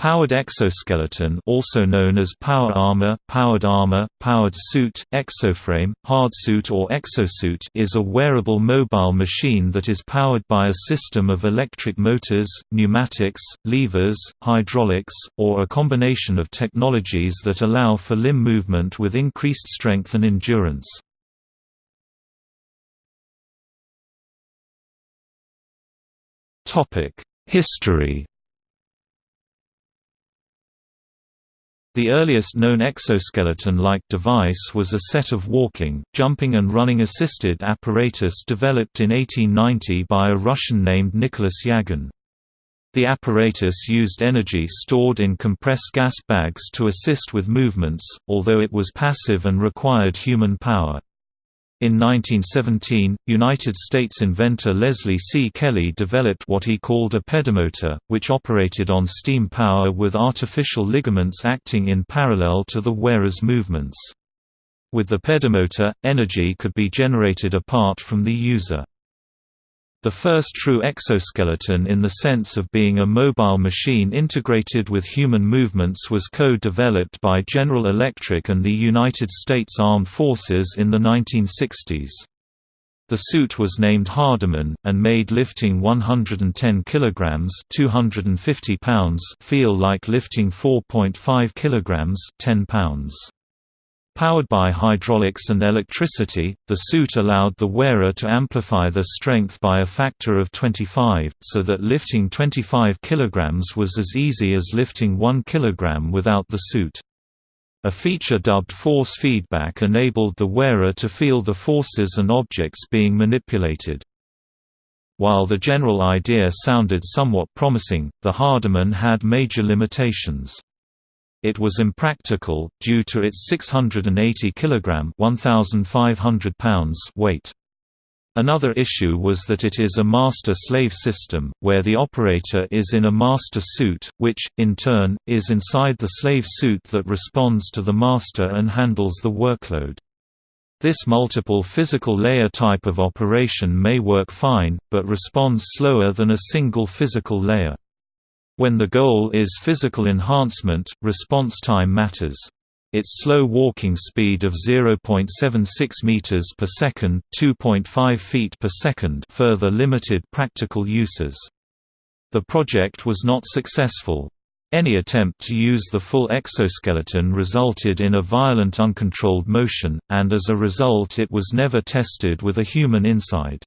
Powered exoskeleton also known as power armor, powered armor, powered suit, exoframe, hardsuit or exosuit is a wearable mobile machine that is powered by a system of electric motors, pneumatics, levers, hydraulics, or a combination of technologies that allow for limb movement with increased strength and endurance. History The earliest known exoskeleton-like device was a set of walking, jumping and running-assisted apparatus developed in 1890 by a Russian named Nicholas Yagn. The apparatus used energy stored in compressed gas bags to assist with movements, although it was passive and required human power. In 1917, United States inventor Leslie C. Kelly developed what he called a pedomotor, which operated on steam power with artificial ligaments acting in parallel to the wearer's movements. With the pedomotor, energy could be generated apart from the user. The first true exoskeleton in the sense of being a mobile machine integrated with human movements was co-developed by General Electric and the United States Armed Forces in the 1960s. The suit was named Hardiman, and made lifting 110 kg 250 pounds feel like lifting 4.5 kg 10 pounds. Powered by hydraulics and electricity, the suit allowed the wearer to amplify their strength by a factor of 25, so that lifting 25 kg was as easy as lifting 1 kg without the suit. A feature dubbed force feedback enabled the wearer to feel the forces and objects being manipulated. While the general idea sounded somewhat promising, the Hardiman had major limitations. It was impractical, due to its 680 kg 1,500 pounds weight. Another issue was that it is a master-slave system, where the operator is in a master suit, which, in turn, is inside the slave suit that responds to the master and handles the workload. This multiple physical layer type of operation may work fine, but responds slower than a single physical layer. When the goal is physical enhancement, response time matters. Its slow walking speed of 0.76 meters per second, 2.5 feet per second, further limited practical uses. The project was not successful. Any attempt to use the full exoskeleton resulted in a violent uncontrolled motion, and as a result it was never tested with a human inside.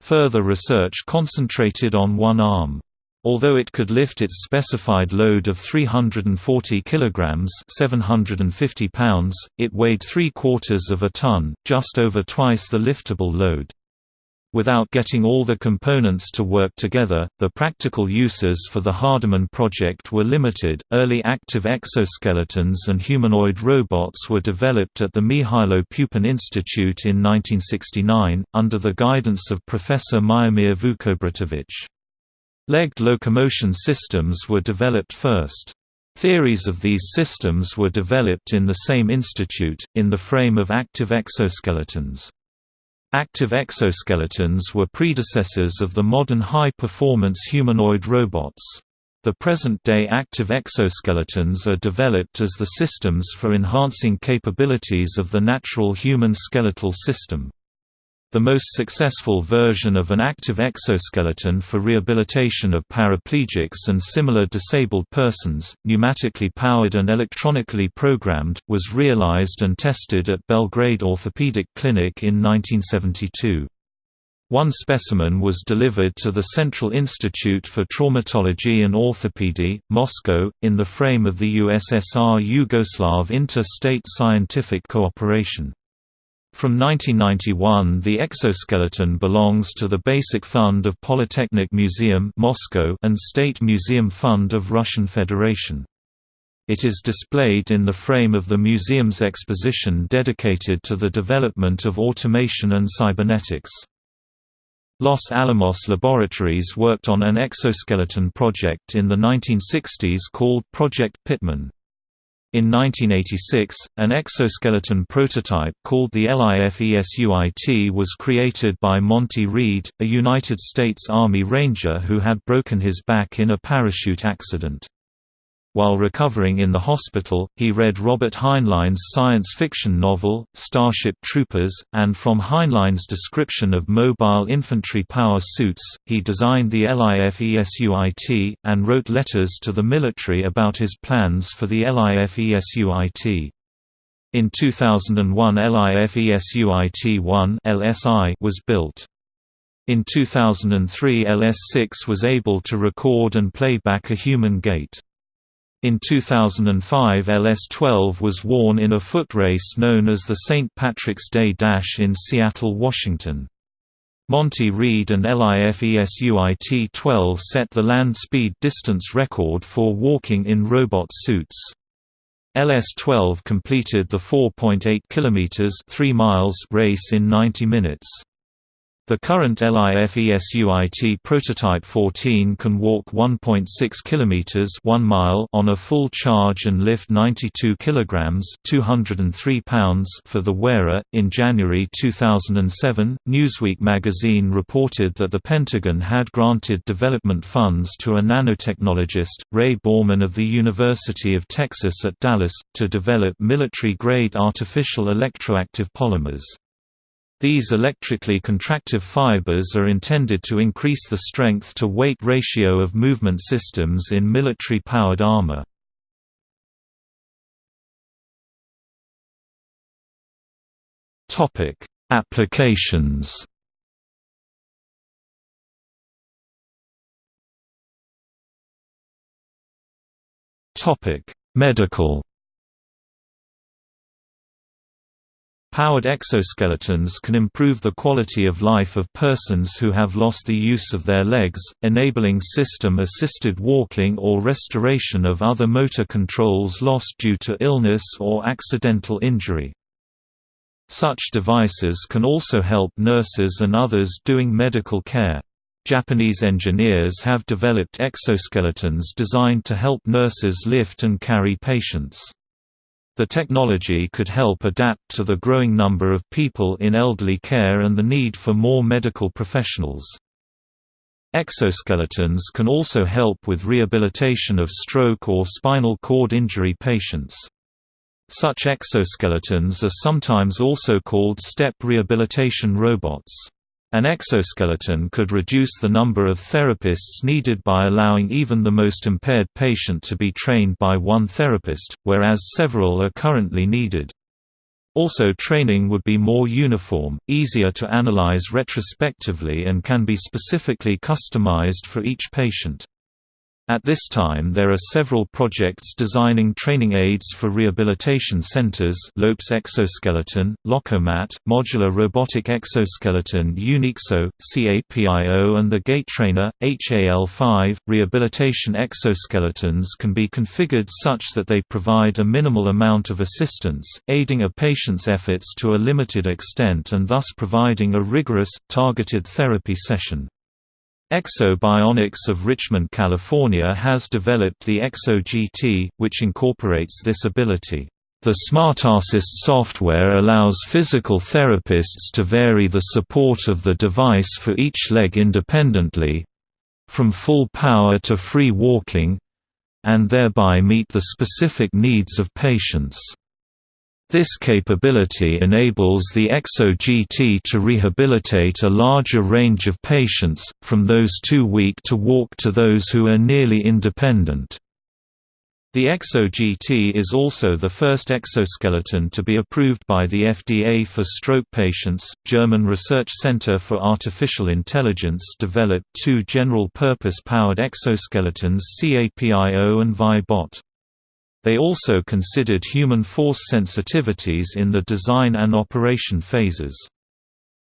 Further research concentrated on one arm. Although it could lift its specified load of 340 kilograms (750 pounds), it weighed three-quarters of a ton, just over twice the liftable load. Without getting all the components to work together, the practical uses for the Hardiman project were limited. Early active exoskeletons and humanoid robots were developed at the Mihailo Pupin Institute in 1969, under the guidance of Professor Miomir Vukobratovich. Legged locomotion systems were developed first. Theories of these systems were developed in the same institute, in the frame of active exoskeletons. Active exoskeletons were predecessors of the modern high-performance humanoid robots. The present-day active exoskeletons are developed as the systems for enhancing capabilities of the natural human skeletal system. The most successful version of an active exoskeleton for rehabilitation of paraplegics and similar disabled persons, pneumatically powered and electronically programmed, was realized and tested at Belgrade Orthopedic Clinic in 1972. One specimen was delivered to the Central Institute for Traumatology and Orthopedy, Moscow, in the frame of the USSR-Yugoslav Inter-State Scientific Cooperation. From 1991 the exoskeleton belongs to the Basic Fund of Polytechnic Museum Moscow and State Museum Fund of Russian Federation. It is displayed in the frame of the museum's exposition dedicated to the development of automation and cybernetics. Los Alamos Laboratories worked on an exoskeleton project in the 1960s called Project Pitman. In 1986, an exoskeleton prototype called the LIFESUIT was created by Monty Reed, a United States Army Ranger who had broken his back in a parachute accident. While recovering in the hospital, he read Robert Heinlein's science fiction novel, Starship Troopers, and from Heinlein's description of mobile infantry power suits, he designed the LIFESUIT, and wrote letters to the military about his plans for the LIFESUIT. In 2001 LIFESUIT-1 LSI was built. In 2003 LS6 was able to record and play back a human gait. In 2005 LS-12 was worn in a foot race known as the St. Patrick's Day Dash in Seattle, Washington. Monty Reed and LIFESUIT-12 set the land speed distance record for walking in robot suits. LS-12 completed the 4.8 km 3 miles race in 90 minutes. The current LIFESUIT prototype 14 can walk 1.6 km 1 mile on a full charge and lift 92 kg 203 pounds for the wearer. In January 2007, Newsweek magazine reported that the Pentagon had granted development funds to a nanotechnologist, Ray Baughman of the University of Texas at Dallas, to develop military-grade artificial electroactive polymers. These electrically contractive fibers are intended to increase the strength-to-weight ratio of movement systems in military-powered armor. Applications Medical Powered exoskeletons can improve the quality of life of persons who have lost the use of their legs, enabling system-assisted walking or restoration of other motor controls lost due to illness or accidental injury. Such devices can also help nurses and others doing medical care. Japanese engineers have developed exoskeletons designed to help nurses lift and carry patients. The technology could help adapt to the growing number of people in elderly care and the need for more medical professionals. Exoskeletons can also help with rehabilitation of stroke or spinal cord injury patients. Such exoskeletons are sometimes also called step rehabilitation robots. An exoskeleton could reduce the number of therapists needed by allowing even the most impaired patient to be trained by one therapist, whereas several are currently needed. Also training would be more uniform, easier to analyze retrospectively and can be specifically customized for each patient. At this time there are several projects designing training aids for rehabilitation centers Lopes exoskeleton, Lokomat, Modular Robotic Exoskeleton Unixo, CAPIO and the Gait Trainer, HAL5. Rehabilitation exoskeletons can be configured such that they provide a minimal amount of assistance, aiding a patient's efforts to a limited extent and thus providing a rigorous, targeted therapy session. Ekso Bionics of Richmond, California has developed the EksoGT, which incorporates this ability. The SmartAssist software allows physical therapists to vary the support of the device for each leg independently—from full power to free walking—and thereby meet the specific needs of patients. This capability enables the Ekso GT to rehabilitate a larger range of patients, from those too weak to walk to those who are nearly independent. The Ekso GT is also the first exoskeleton to be approved by the FDA for stroke patients. German Research Center for Artificial Intelligence developed two general-purpose powered exoskeletons CAPIO and ViBot. They also considered human force sensitivities in the design and operation phases.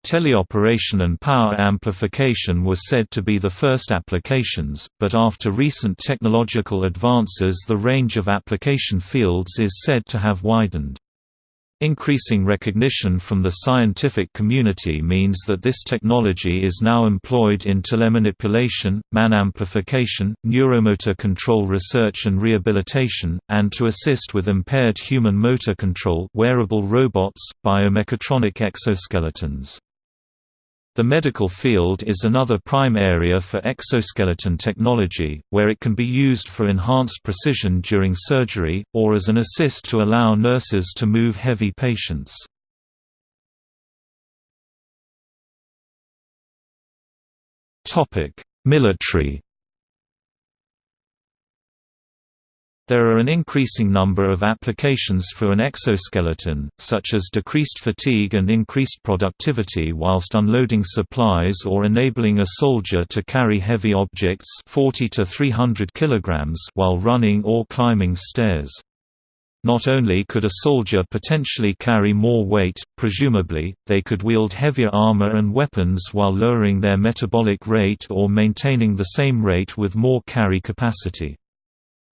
Teleoperation and power amplification were said to be the first applications, but after recent technological advances the range of application fields is said to have widened. Increasing recognition from the scientific community means that this technology is now employed in telemanipulation, man amplification, neuromotor control research and rehabilitation, and to assist with impaired human motor control wearable robots, biomechatronic exoskeletons. The medical field is another prime area for exoskeleton technology, where it can be used for enhanced precision during surgery, or as an assist to allow nurses to move heavy patients. Military There are an increasing number of applications for an exoskeleton, such as decreased fatigue and increased productivity whilst unloading supplies or enabling a soldier to carry heavy objects 40 to 300 kilograms while running or climbing stairs. Not only could a soldier potentially carry more weight, presumably, they could wield heavier armor and weapons while lowering their metabolic rate or maintaining the same rate with more carry capacity.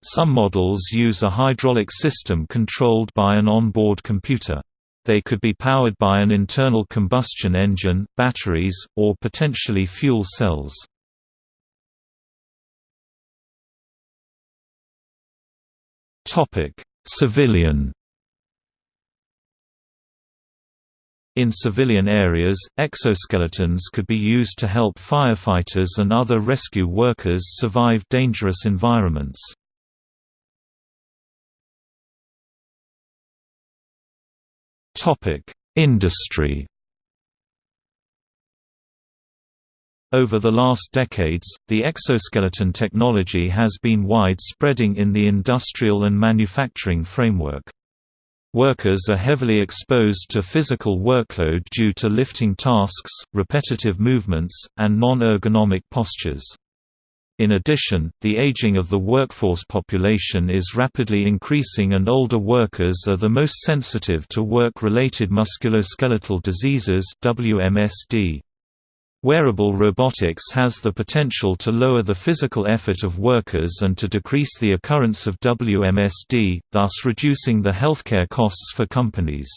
Some models use a hydraulic system controlled by an onboard computer. They could be powered by an internal combustion engine, batteries, or potentially fuel cells. Civilian In civilian areas, exoskeletons could be used to help firefighters and other rescue workers survive dangerous environments. Topic: Industry. Over the last decades, the exoskeleton technology has been wide-spreading in the industrial and manufacturing framework. Workers are heavily exposed to physical workload due to lifting tasks, repetitive movements, and non-ergonomic postures. In addition, the aging of the workforce population is rapidly increasing and older workers are the most sensitive to work-related musculoskeletal diseases WMSD. Wearable robotics has the potential to lower the physical effort of workers and to decrease the occurrence of WMSD, thus reducing the healthcare costs for companies.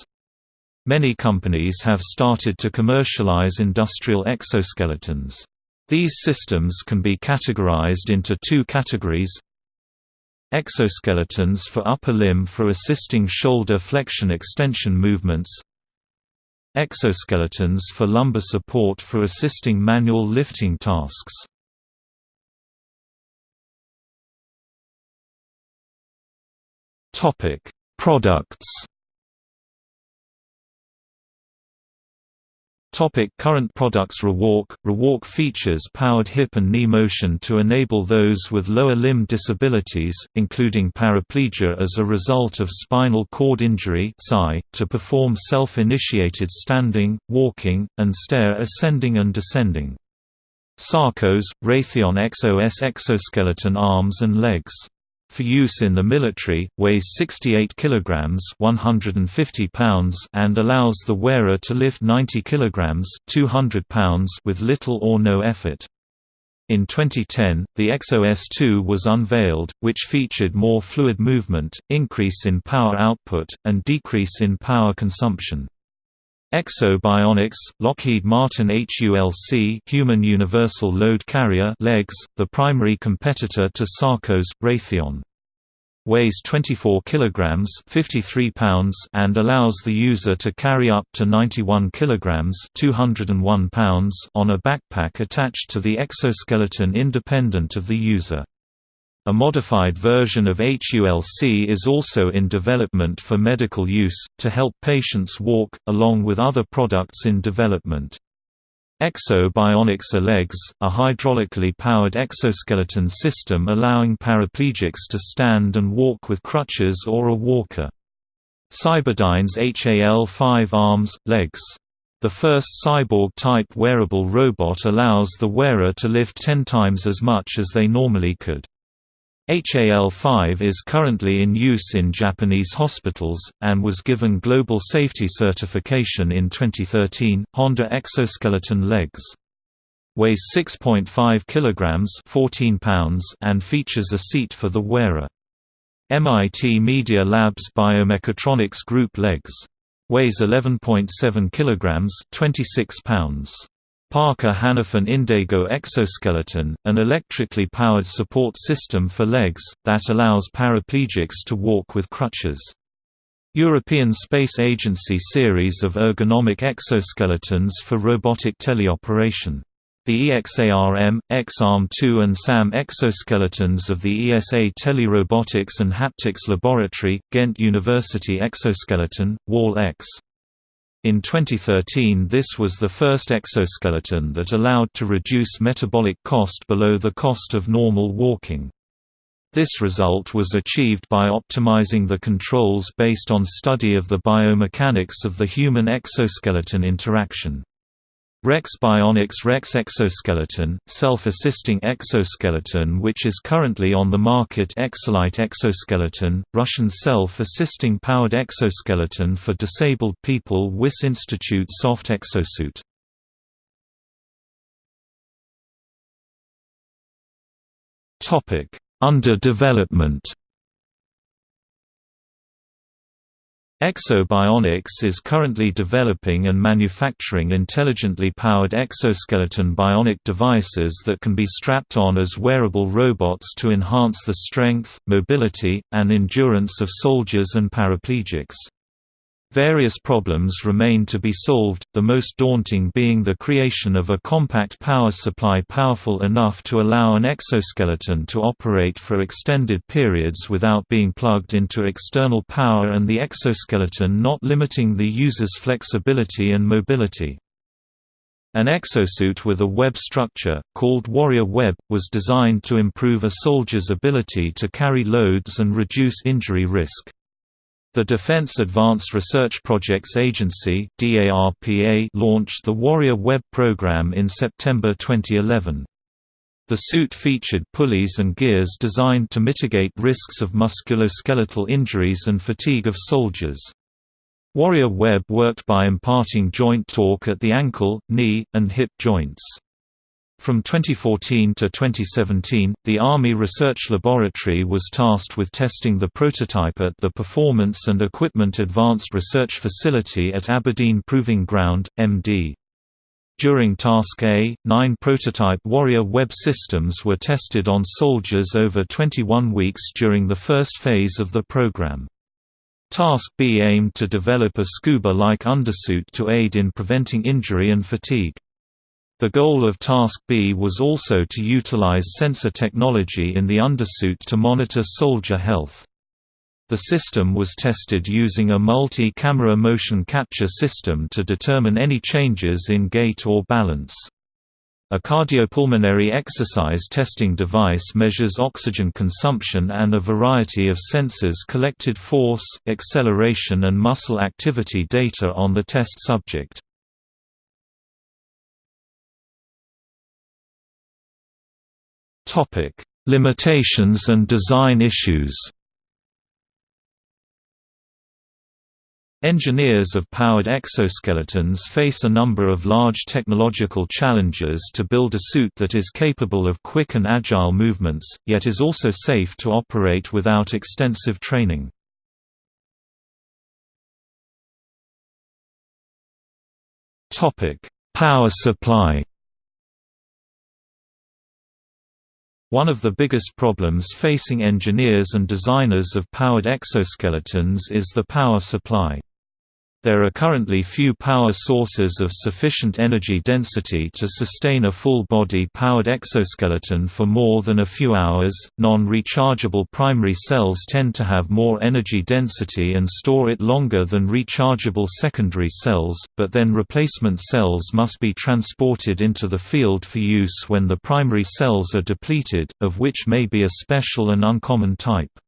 Many companies have started to commercialize industrial exoskeletons. These systems can be categorized into two categories. Exoskeletons for upper limb for assisting shoulder flexion-extension movements. Exoskeletons for lumbar support for assisting manual lifting tasks. Products Topic current products Rewalk Rewalk features powered hip and knee motion to enable those with lower limb disabilities, including paraplegia as a result of spinal cord injury to perform self-initiated standing, walking, and stair ascending and descending. Sarcos, Raytheon XOS exoskeleton arms and legs for use in the military, weighs 68 kg 150 pounds and allows the wearer to lift 90 kg 200 pounds with little or no effort. In 2010, the XOS2 was unveiled, which featured more fluid movement, increase in power output, and decrease in power consumption. Ekso Bionics, Lockheed Martin HULC Human Universal Load Carrier legs, the primary competitor to Sarcos, Raytheon. Weighs 24 kg 53 pounds and allows the user to carry up to 91 kg 201 pounds on a backpack attached to the exoskeleton independent of the user. A modified version of HULC is also in development for medical use, to help patients walk, along with other products in development. Ekso Bionics legs, a hydraulically powered exoskeleton system allowing paraplegics to stand and walk with crutches or a walker. Cyberdyne's HAL-5 arms, legs. The first cyborg-type wearable robot allows the wearer to lift 10 times as much as they normally could. HAL-5 is currently in use in Japanese hospitals, and was given Global Safety Certification in 2013. Honda exoskeleton legs weighs 6.5 kg 14 pounds and features a seat for the wearer. MIT Media Labs Biomechatronics Group legs weighs 11.7 kg 26 pounds. Parker Hannifin Indego exoskeleton, an electrically powered support system for legs, that allows paraplegics to walk with crutches. European Space Agency series of ergonomic exoskeletons for robotic teleoperation. The EXARM, XARM2 and SAM exoskeletons of the ESA Telerobotics and Haptics Laboratory, Ghent University Exoskeleton, WAL-X. In 2013 this was the first exoskeleton that allowed to reduce metabolic cost below the cost of normal walking. This result was achieved by optimizing the controls based on study of the biomechanics of the human exoskeleton interaction. Rex Bionics Rex exoskeleton, self-assisting exoskeleton which is currently on the market Exolite exoskeleton, Russian self-assisting powered exoskeleton for disabled people Wyss Institute soft exosuit. Under development Ekso Bionics is currently developing and manufacturing intelligently powered exoskeleton bionic devices that can be strapped on as wearable robots to enhance the strength, mobility, and endurance of soldiers and paraplegics. Various problems remain to be solved, the most daunting being the creation of a compact power supply powerful enough to allow an exoskeleton to operate for extended periods without being plugged into external power and the exoskeleton not limiting the user's flexibility and mobility. An exosuit with a web structure, called Warrior Web, was designed to improve a soldier's ability to carry loads and reduce injury risk. The Defense Advanced Research Projects Agency launched the Warrior Web program in September 2011. The suit featured pulleys and gears designed to mitigate risks of musculoskeletal injuries and fatigue of soldiers. Warrior Web worked by imparting joint torque at the ankle, knee, and hip joints. From 2014 to 2017, the Army Research Laboratory was tasked with testing the prototype at the Performance and Equipment Advanced Research Facility at Aberdeen Proving Ground, MD. During Task A, nine prototype Warrior Web systems were tested on soldiers over 21 weeks during the first phase of the program. Task B aimed to develop a scuba-like undersuit to aid in preventing injury and fatigue. The goal of Task B was also to utilize sensor technology in the undersuit to monitor soldier health. The system was tested using a multi-camera motion capture system to determine any changes in gait or balance. A cardiopulmonary exercise testing device measures oxygen consumption and a variety of sensors collected force, acceleration and muscle activity data on the test subject. Topic: Limitations and design issues. Engineers of powered exoskeletons face a number of large technological challenges to build a suit that is capable of quick and agile movements, yet is also safe to operate without extensive training. Power supply One of the biggest problems facing engineers and designers of powered exoskeletons is the power supply. There are currently few power sources of sufficient energy density to sustain a full-body powered exoskeleton for more than a few hours. Non-rechargeable primary cells tend to have more energy density and store it longer than rechargeable secondary cells, but then replacement cells must be transported into the field for use when the primary cells are depleted, of which may be a special and uncommon type.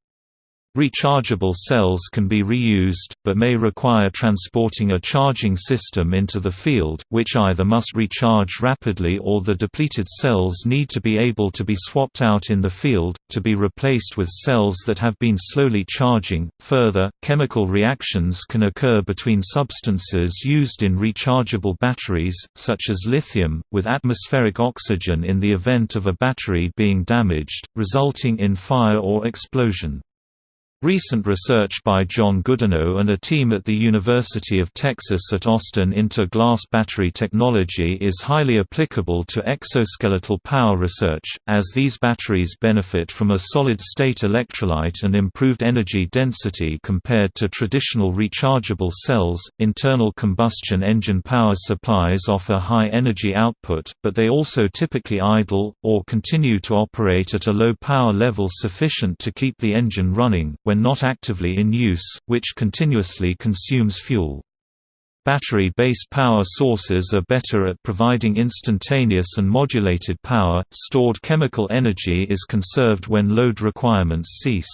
Rechargeable cells can be reused, but may require transporting a charging system into the field, which either must recharge rapidly or the depleted cells need to be able to be swapped out in the field, to be replaced with cells that have been slowly charging. Further, chemical reactions can occur between substances used in rechargeable batteries, such as lithium, with atmospheric oxygen in the event of a battery being damaged, resulting in fire or explosion. Recent research by John Goodenough and a team at the University of Texas at Austin into glass battery technology is highly applicable to exoskeletal power research, as these batteries benefit from a solid-state electrolyte and improved energy density compared to traditional rechargeable cells. Internal combustion engine power supplies offer high energy output, but they also typically idle, or continue to operate at a low power level sufficient to keep the engine running when not actively in use, which continuously consumes fuel. Battery-based power sources are better at providing instantaneous and modulated power, stored chemical energy is conserved when load requirements cease.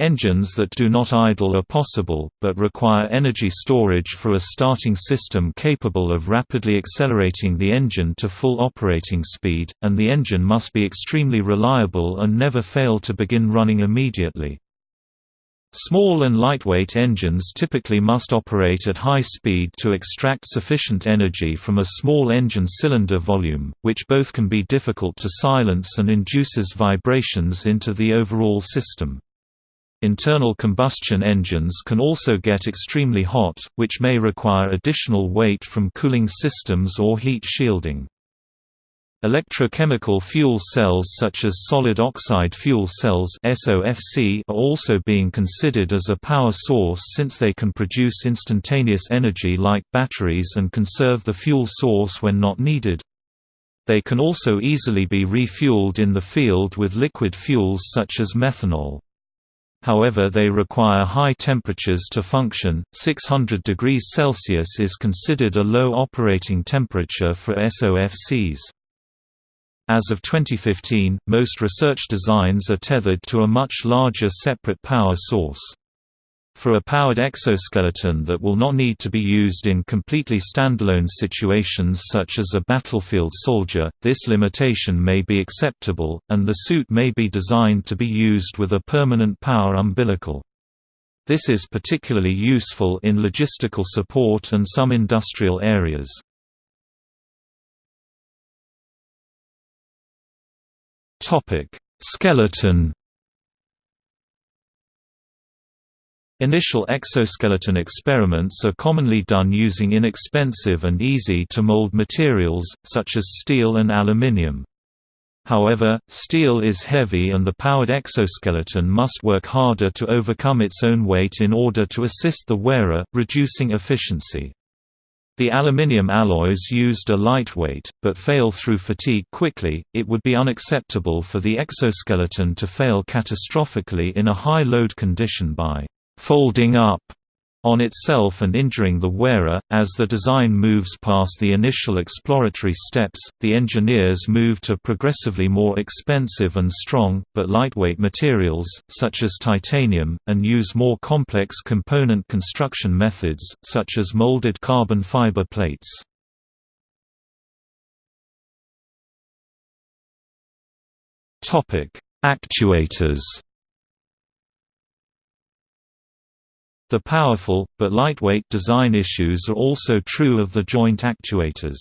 Engines that do not idle are possible, but require energy storage for a starting system capable of rapidly accelerating the engine to full operating speed, and the engine must be extremely reliable and never fail to begin running immediately. Small and lightweight engines typically must operate at high speed to extract sufficient energy from a small engine cylinder volume, which both can be difficult to silence and induces vibrations into the overall system. Internal combustion engines can also get extremely hot, which may require additional weight from cooling systems or heat shielding. Electrochemical fuel cells such as solid oxide fuel cells SOFC are also being considered as a power source since they can produce instantaneous energy like batteries and conserve the fuel source when not needed. They can also easily be refueled in the field with liquid fuels such as methanol however they require high temperatures to function. 600 degrees Celsius is considered a low operating temperature for SOFCs. As of 2015, most research designs are tethered to a much larger separate power source. For a powered exoskeleton that will not need to be used in completely standalone situations such as a battlefield soldier, this limitation may be acceptable, and the suit may be designed to be used with a permanent power umbilical. This is particularly useful in logistical support and some industrial areas. Skeleton Initial exoskeleton experiments are commonly done using inexpensive and easy-to-mold materials, such as steel and aluminium. However, steel is heavy and the powered exoskeleton must work harder to overcome its own weight in order to assist the wearer, reducing efficiency. The aluminium alloys used are lightweight, but fail through fatigue quickly. It would be unacceptable for the exoskeleton to fail catastrophically in a high load condition by folding up on itself and injuring the wearer. As the design moves past the initial exploratory steps, the engineers move to progressively more expensive and strong, but lightweight materials, such as titanium, and use more complex component construction methods, such as molded carbon fiber plates. Actuators The powerful, but lightweight design issues are also true of the joint actuators.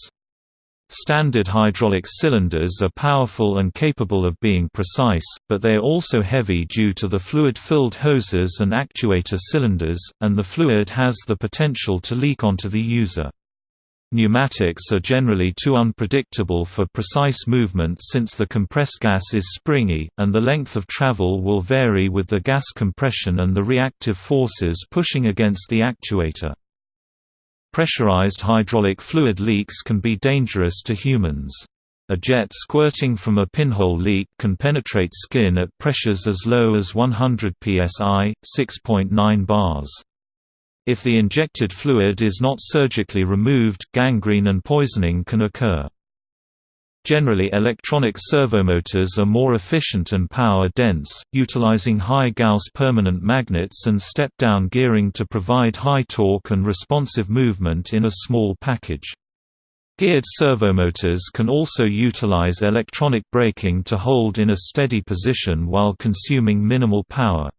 Standard hydraulic cylinders are powerful and capable of being precise, but they are also heavy due to the fluid-filled hoses and actuator cylinders, and the fluid has the potential to leak onto the user. Pneumatics are generally too unpredictable for precise movement since the compressed gas is springy, and the length of travel will vary with the gas compression and the reactive forces pushing against the actuator. Pressurized hydraulic fluid leaks can be dangerous to humans. A jet squirting from a pinhole leak can penetrate skin at pressures as low as 100 psi, 6.9 bars. If the injected fluid is not surgically removed, gangrene and poisoning can occur. Generally electronic servomotors are more efficient and power-dense, utilizing high Gauss permanent magnets and step-down gearing to provide high torque and responsive movement in a small package. Geared servomotors can also utilize electronic braking to hold in a steady position while consuming minimal power.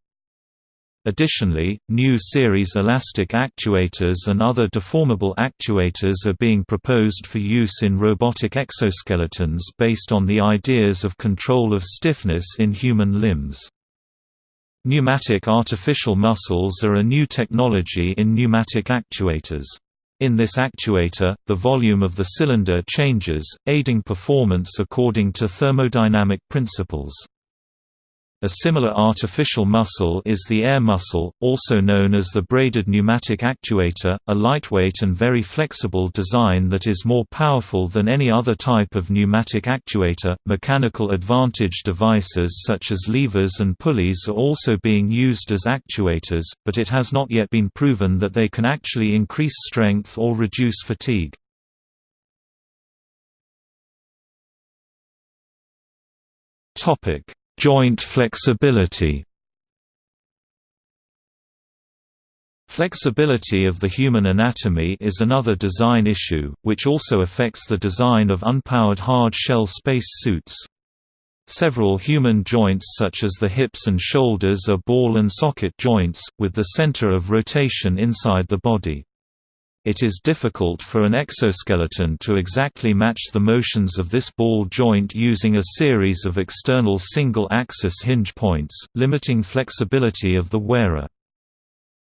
Additionally, new series elastic actuators and other deformable actuators are being proposed for use in robotic exoskeletons based on the ideas of control of stiffness in human limbs. Pneumatic artificial muscles are a new technology in pneumatic actuators. In this actuator, the volume of the cylinder changes, aiding performance according to thermodynamic principles. A similar artificial muscle is the air muscle, also known as the braided pneumatic actuator, a lightweight and very flexible design that is more powerful than any other type of pneumatic actuator. Mechanical advantage devices such as levers and pulleys are also being used as actuators, but it has not yet been proven that they can actually increase strength or reduce fatigue. Topic Joint flexibility Flexibility of the human anatomy is another design issue, which also affects the design of unpowered hard-shell space suits. Several human joints such as the hips and shoulders are ball and socket joints, with the center of rotation inside the body. It is difficult for an exoskeleton to exactly match the motions of this ball joint using a series of external single-axis hinge points, limiting flexibility of the wearer.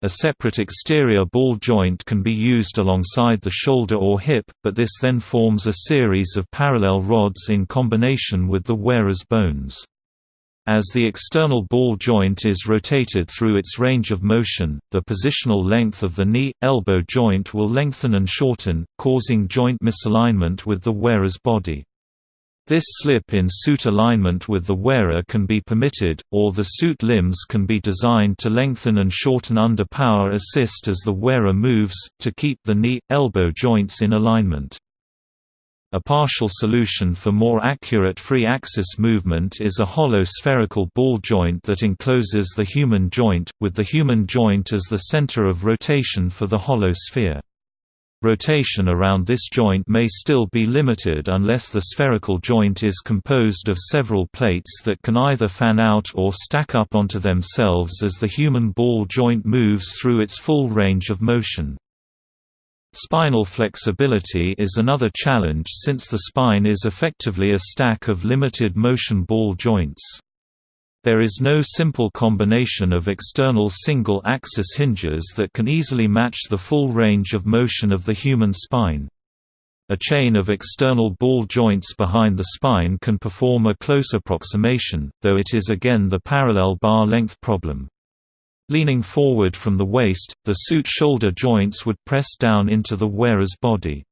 A separate exterior ball joint can be used alongside the shoulder or hip, but this then forms a series of parallel rods in combination with the wearer's bones. As the external ball joint is rotated through its range of motion, the positional length of the knee-elbow joint will lengthen and shorten, causing joint misalignment with the wearer's body. This slip in suit alignment with the wearer can be permitted, or the suit limbs can be designed to lengthen and shorten under power assist as the wearer moves, to keep the knee-elbow joints in alignment. A partial solution for more accurate free-axis movement is a hollow spherical ball joint that encloses the human joint, with the human joint as the center of rotation for the hollow sphere. Rotation around this joint may still be limited unless the spherical joint is composed of several plates that can either fan out or stack up onto themselves as the human ball joint moves through its full range of motion. Spinal flexibility is another challenge since the spine is effectively a stack of limited motion ball joints. There is no simple combination of external single-axis hinges that can easily match the full range of motion of the human spine. A chain of external ball joints behind the spine can perform a close approximation, though it is again the parallel bar length problem. Leaning forward from the waist, the suit shoulder joints would press down into the wearer's body.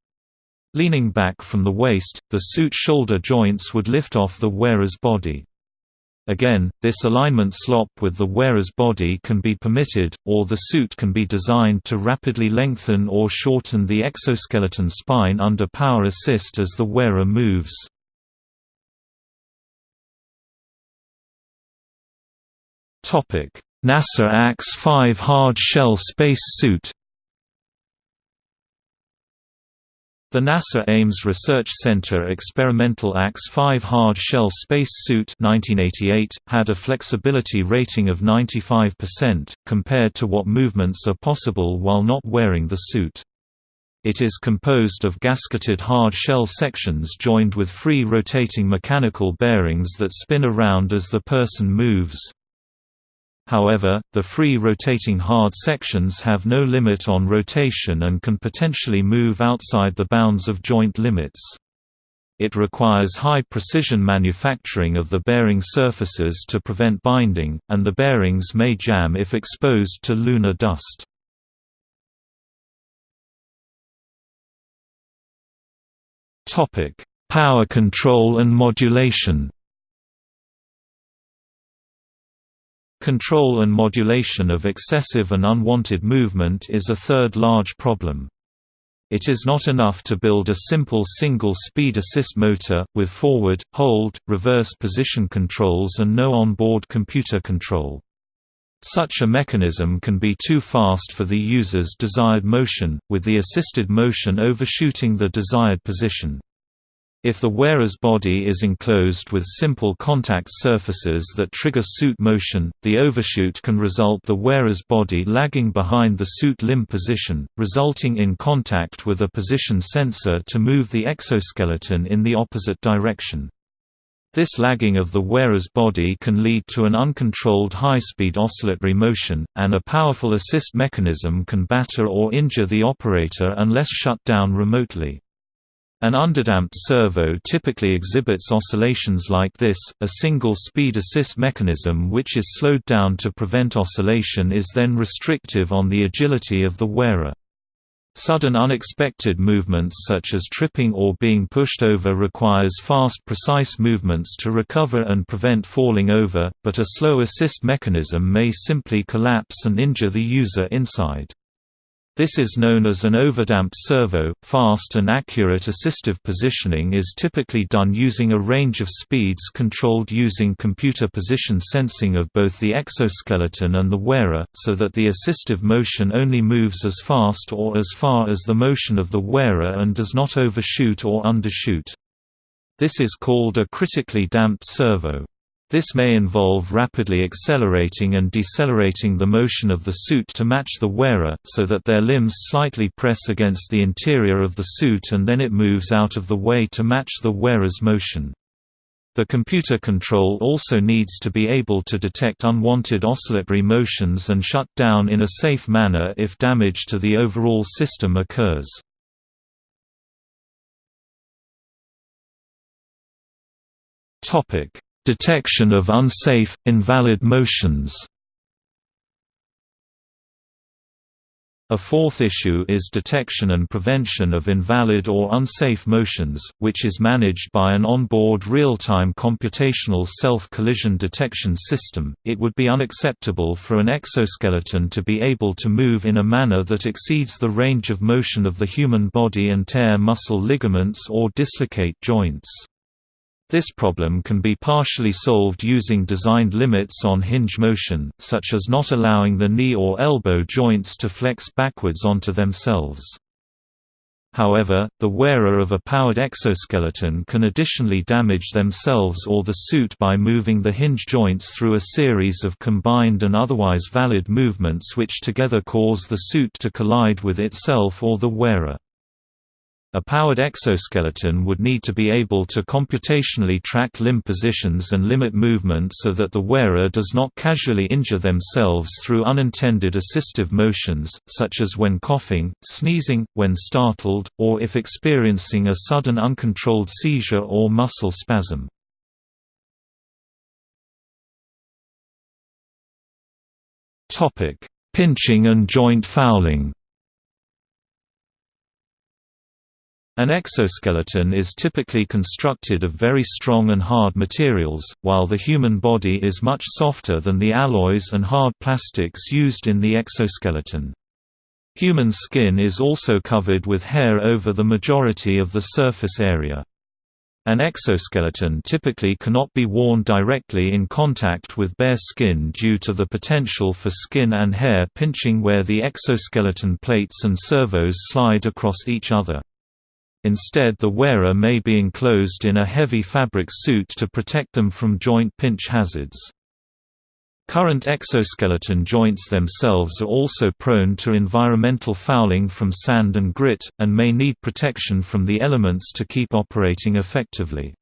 Leaning back from the waist, the suit shoulder joints would lift off the wearer's body. Again, this alignment slop with the wearer's body can be permitted, or the suit can be designed to rapidly lengthen or shorten the exoskeleton spine under power assist as the wearer moves. NASA AX-5 hard shell space suit The NASA Ames Research Center experimental AX-5 hard shell space suit 1988 had a flexibility rating of 95%, compared to what movements are possible while not wearing the suit. It is composed of gasketed hard shell sections joined with free rotating mechanical bearings that spin around as the person moves. However, the free rotating hard sections have no limit on rotation and can potentially move outside the bounds of joint limits. It requires high-precision manufacturing of the bearing surfaces to prevent binding, and the bearings may jam if exposed to lunar dust. Power control and modulation Control and modulation of excessive and unwanted movement is a third large problem. It is not enough to build a simple single-speed assist motor, with forward, hold, reverse position controls and no onboard computer control. Such a mechanism can be too fast for the user's desired motion, with the assisted motion overshooting the desired position. If the wearer's body is enclosed with simple contact surfaces that trigger suit motion, the overshoot can result the wearer's body lagging behind the suit limb position, resulting in contact with a position sensor to move the exoskeleton in the opposite direction. This lagging of the wearer's body can lead to an uncontrolled high-speed oscillatory motion, and a powerful assist mechanism can batter or injure the operator unless shut down remotely. An underdamped servo typically exhibits oscillations like this. A single speed assist mechanism which is slowed down to prevent oscillation is then restrictive on the agility of the wearer. Sudden unexpected movements such as tripping or being pushed over requires fast precise movements to recover and prevent falling over, but a slow assist mechanism may simply collapse and injure the user inside. This is known as an overdamped servo. Fast and accurate assistive positioning is typically done using a range of speeds controlled using computer position sensing of both the exoskeleton and the wearer, so that the assistive motion only moves as fast or as far as the motion of the wearer and does not overshoot or undershoot. This is called a critically damped servo. This may involve rapidly accelerating and decelerating the motion of the suit to match the wearer, so that their limbs slightly press against the interior of the suit and then it moves out of the way to match the wearer's motion. The computer control also needs to be able to detect unwanted oscillatory motions and shut down in a safe manner if damage to the overall system occurs. Topic: Detection of unsafe, invalid motions A fourth issue is detection and prevention of invalid or unsafe motions, which is managed by an onboard real-time computational self-collision detection system. It would be unacceptable for an exoskeleton to be able to move in a manner that exceeds the range of motion of the human body and tear muscle ligaments or dislocate joints. This problem can be partially solved using designed limits on hinge motion, such as not allowing the knee or elbow joints to flex backwards onto themselves. However, the wearer of a powered exoskeleton can additionally damage themselves or the suit by moving the hinge joints through a series of combined and otherwise valid movements which together cause the suit to collide with itself or the wearer. A powered exoskeleton would need to be able to computationally track limb positions and limit movement so that the wearer does not casually injure themselves through unintended assistive motions, such as when coughing, sneezing, when startled, or if experiencing a sudden uncontrolled seizure or muscle spasm. Pinching and joint fouling An exoskeleton is typically constructed of very strong and hard materials, while the human body is much softer than the alloys and hard plastics used in the exoskeleton. Human skin is also covered with hair over the majority of the surface area. An exoskeleton typically cannot be worn directly in contact with bare skin due to the potential for skin and hair pinching where the exoskeleton plates and servos slide across each other. Instead the wearer may be enclosed in a heavy fabric suit to protect them from joint pinch hazards. Current exoskeleton joints themselves are also prone to environmental fouling from sand and grit, and may need protection from the elements to keep operating effectively.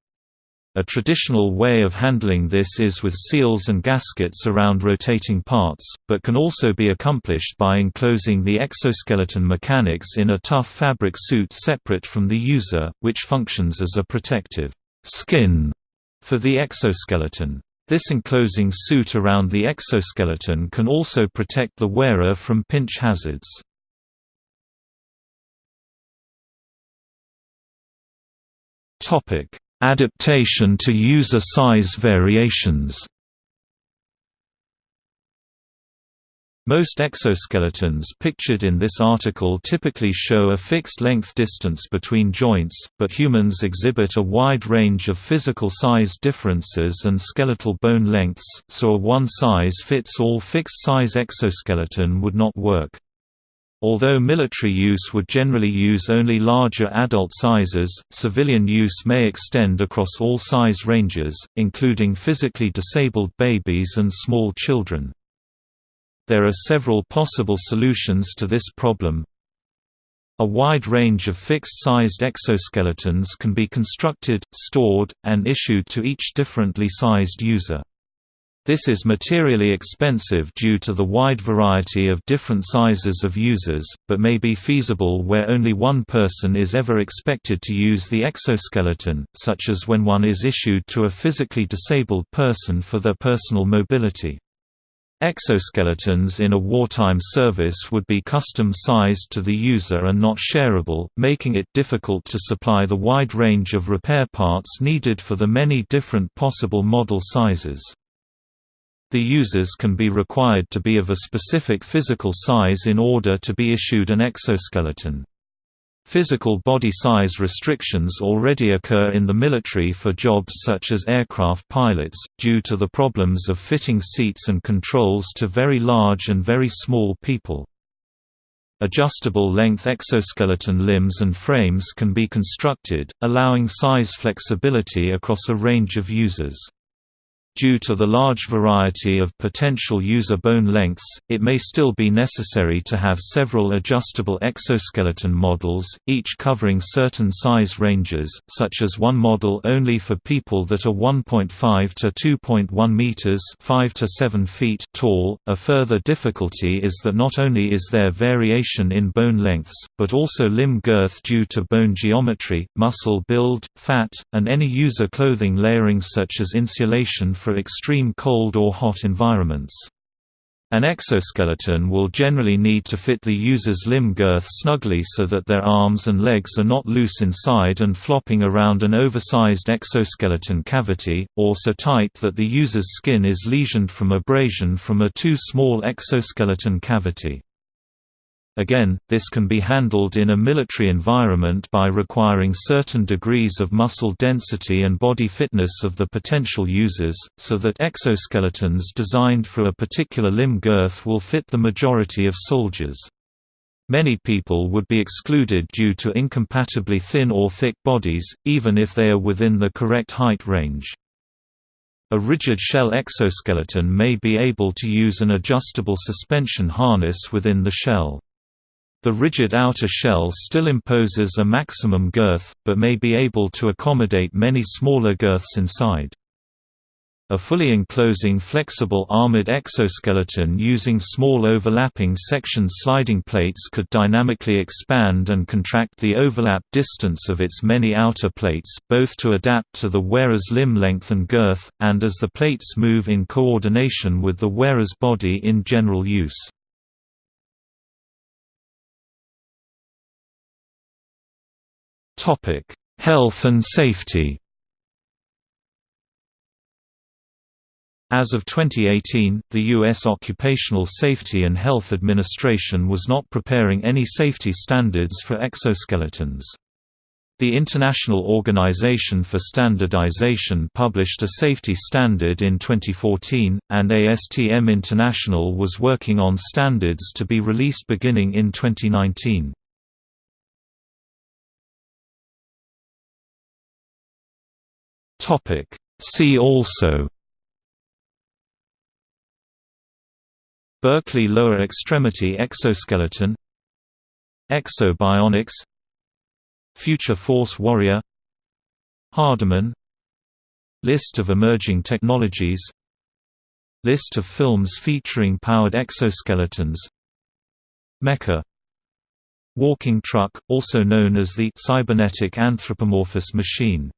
A traditional way of handling this is with seals and gaskets around rotating parts, but can also be accomplished by enclosing the exoskeleton mechanics in a tough fabric suit separate from the user, which functions as a protective skin for the exoskeleton. This enclosing suit around the exoskeleton can also protect the wearer from pinch hazards. Topic: Adaptation to user size variations Most exoskeletons pictured in this article typically show a fixed length distance between joints, but humans exhibit a wide range of physical size differences and skeletal bone lengths, so a one-size-fits-all fixed-size exoskeleton would not work. Although military use would generally use only larger adult sizes, civilian use may extend across all size ranges, including physically disabled babies and small children. There are several possible solutions to this problem. A wide range of fixed-sized exoskeletons can be constructed, stored, and issued to each differently sized user. This is materially expensive due to the wide variety of different sizes of users, but may be feasible where only one person is ever expected to use the exoskeleton, such as when one is issued to a physically disabled person for their personal mobility. Exoskeletons in a wartime service would be custom-sized to the user and not shareable, making it difficult to supply the wide range of repair parts needed for the many different possible model sizes. The users can be required to be of a specific physical size in order to be issued an exoskeleton. Physical body size restrictions already occur in the military for jobs such as aircraft pilots, due to the problems of fitting seats and controls to very large and very small people. Adjustable length exoskeleton limbs and frames can be constructed, allowing size flexibility across a range of users. Due to the large variety of potential user bone lengths, it may still be necessary to have several adjustable exoskeleton models, each covering certain size ranges, such as one model only for people that are 1.5 to 2.1 meters (5 to 7 feet) tall. A further difficulty is that not only is there variation in bone lengths, but also limb girth due to bone geometry, muscle build, fat, and any user clothing layering such as insulation for extreme cold or hot environments. An exoskeleton will generally need to fit the user's limb girth snugly so that their arms and legs are not loose inside and flopping around an oversized exoskeleton cavity, or so tight that the user's skin is lesioned from abrasion from a too small exoskeleton cavity. Again, this can be handled in a military environment by requiring certain degrees of muscle density and body fitness of the potential users, so that exoskeletons designed for a particular limb girth will fit the majority of soldiers. Many people would be excluded due to incompatibly thin or thick bodies, even if they are within the correct height range. A rigid shell exoskeleton may be able to use an adjustable suspension harness within the shell. The rigid outer shell still imposes a maximum girth, but may be able to accommodate many smaller girths inside. A fully enclosing flexible armored exoskeleton using small overlapping section sliding plates could dynamically expand and contract the overlap distance of its many outer plates, both to adapt to the wearer's limb length and girth, and as the plates move in coordination with the wearer's body in general use. Topic: Health and safety. As of 2018, the U.S. Occupational Safety and Health Administration was not preparing any safety standards for exoskeletons. The International Organization for Standardization published a safety standard in 2014, and ASTM International was working on standards to be released beginning in 2019. Topic. See also Berkeley lower extremity exoskeleton Ekso Bionics Future Force Warrior Hardiman List of emerging technologies List of films featuring powered exoskeletons Mecha Walking truck, also known as the cybernetic anthropomorphous machine